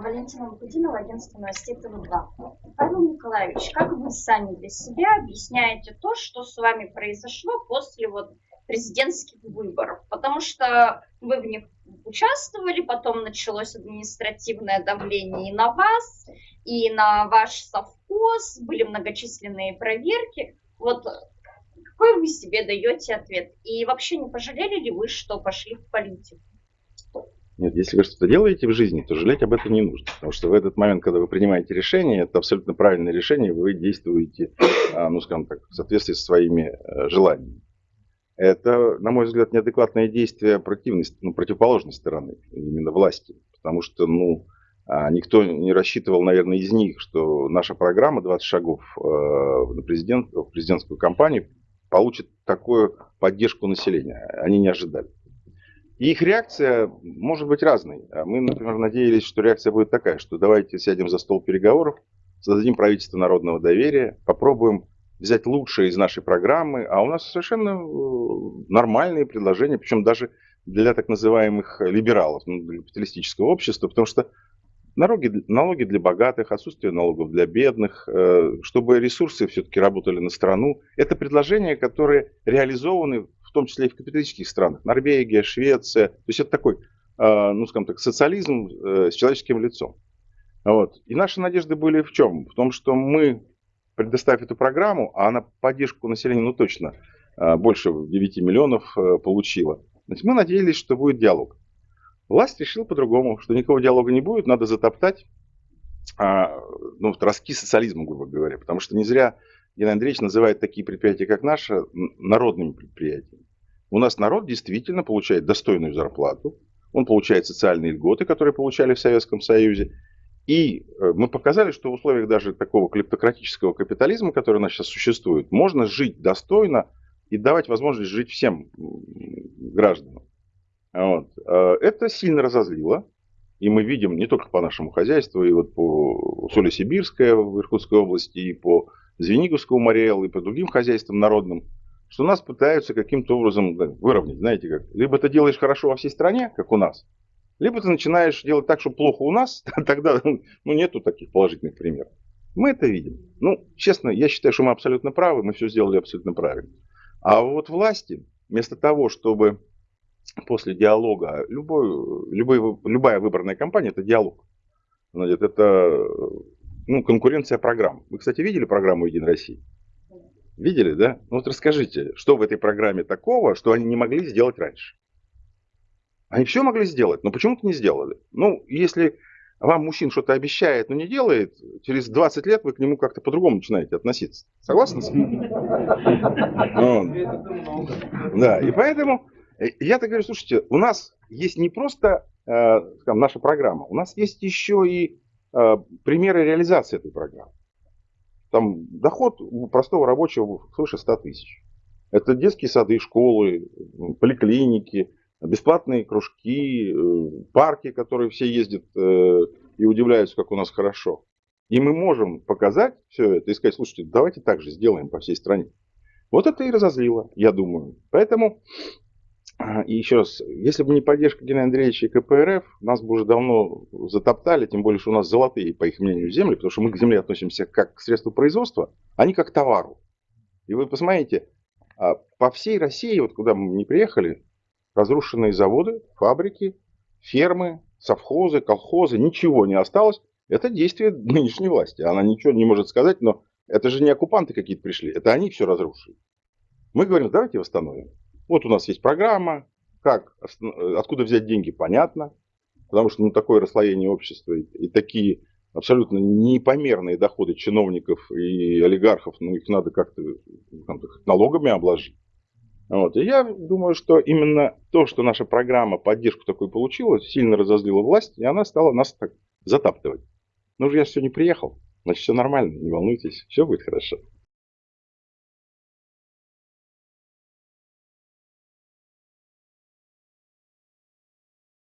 Валентина Лукудинова, агентство новостей ТВ2. Павел Николаевич, как вы сами для себя объясняете то, что с вами произошло после вот президентских выборов? Потому что вы в них участвовали, потом началось административное давление и на вас, и на ваш совхоз, были многочисленные проверки. Вот какой вы себе даете ответ? И вообще не пожалели ли вы, что пошли в политику? Нет, если вы что-то делаете в жизни, то жалеть об этом не нужно. Потому что в этот момент, когда вы принимаете решение, это абсолютно правильное решение, вы действуете, а, ну, скажем так, в соответствии со своими э, желаниями. Это, на мой взгляд, неадекватное действие ну, противоположной стороны, именно власти. Потому что, ну, а, никто не рассчитывал, наверное, из них, что наша программа 20 шагов э, на президент, в президентскую кампанию получит такую поддержку населения. Они не ожидали. И их реакция может быть разной. А мы, например, надеялись, что реакция будет такая, что давайте сядем за стол переговоров, создадим правительство народного доверия, попробуем взять лучшее из нашей программы, а у нас совершенно э, нормальные предложения, причем даже для так называемых либералов, ну, для капиталистического общества, потому что налоги, налоги для богатых, отсутствие налогов для бедных, э, чтобы ресурсы все-таки работали на страну, это предложения, которые реализованы том числе и в капиталистических странах, Норвегия, Швеция. То есть это такой, а, ну скажем так, социализм э, с человеческим лицом. Вот. И наши надежды были в чем? В том, что мы, предоставив эту программу, а она поддержку населения, ну точно, а, больше 9 миллионов э, получила, значит, мы надеялись, что будет диалог. Власть решила по-другому, что никакого диалога не будет, надо затоптать а, ну, ростки социализма, грубо говоря. Потому что не зря Геннадий Андреевич называет такие предприятия, как наши, народными предприятиями. У нас народ действительно получает достойную зарплату, он получает социальные льготы, которые получали в Советском Союзе. И э, мы показали, что в условиях даже такого клептократического капитализма, который у нас сейчас существует, можно жить достойно и давать возможность жить всем гражданам. Вот. Э, это сильно разозлило. И мы видим не только по нашему хозяйству, и вот по Соли Сибирская в Иркутской области, и по Звениговского Мариэл, и по другим хозяйствам народным, что нас пытаются каким-то образом выровнять, знаете как. Либо ты делаешь хорошо во всей стране, как у нас, либо ты начинаешь делать так, что плохо у нас, тогда ну, нету таких положительных примеров. Мы это видим. Ну, честно, я считаю, что мы абсолютно правы, мы все сделали абсолютно правильно. А вот власти, вместо того, чтобы после диалога, любой, любой, любая выборная кампания – это диалог. Это ну, конкуренция программ. Вы, кстати, видели программу «Единой России»? Видели, да? Ну вот расскажите, что в этой программе такого, что они не могли сделать раньше? Они все могли сделать, но почему-то не сделали. Ну, если вам мужчин что-то обещает, но не делает, через 20 лет вы к нему как-то по-другому начинаете относиться. Согласны с этим? Да, и поэтому э, я так говорю, слушайте, у нас есть не просто э, наша программа, у нас есть еще и примеры реализации этой программы. Там доход у простого рабочего свыше 100 тысяч. Это детские сады, школы, поликлиники, бесплатные кружки, э, парки, которые все ездят э, и удивляются, как у нас хорошо. И мы можем показать все это и сказать, слушайте, давайте так же сделаем по всей стране. Вот это и разозлило, я думаю. Поэтому и еще раз, если бы не поддержка Геннадия Андреевича и КПРФ, нас бы уже давно затоптали, тем более, что у нас золотые, по их мнению, земли, потому что мы к земле относимся как к средству производства, а не как к товару. И вы посмотрите, а, по всей России, вот куда мы не приехали, разрушенные заводы, фабрики, фермы, совхозы, колхозы, ничего не осталось. Это действие нынешней власти. Она ничего не может сказать, но это же не оккупанты какие-то пришли, это они все разрушили. Мы говорим, давайте восстановим. Вот у нас есть программа, как, откуда взять деньги, понятно, потому что ну, такое расслоение общества и, и такие абсолютно непомерные доходы чиновников и олигархов, ну их надо как-то налогами обложить. Вот. И я думаю, что именно то, что наша программа поддержку такой получила, сильно разозлила власть, и она стала нас так затаптывать. Ну же я не приехал, значит все нормально, не волнуйтесь, все будет хорошо.